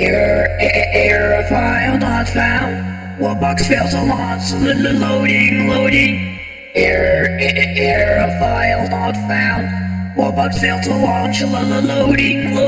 Error, error file not found. Webbox failed to launch. Loading, loading. Error, error file not found. Webbox failed to launch. Loading, loading.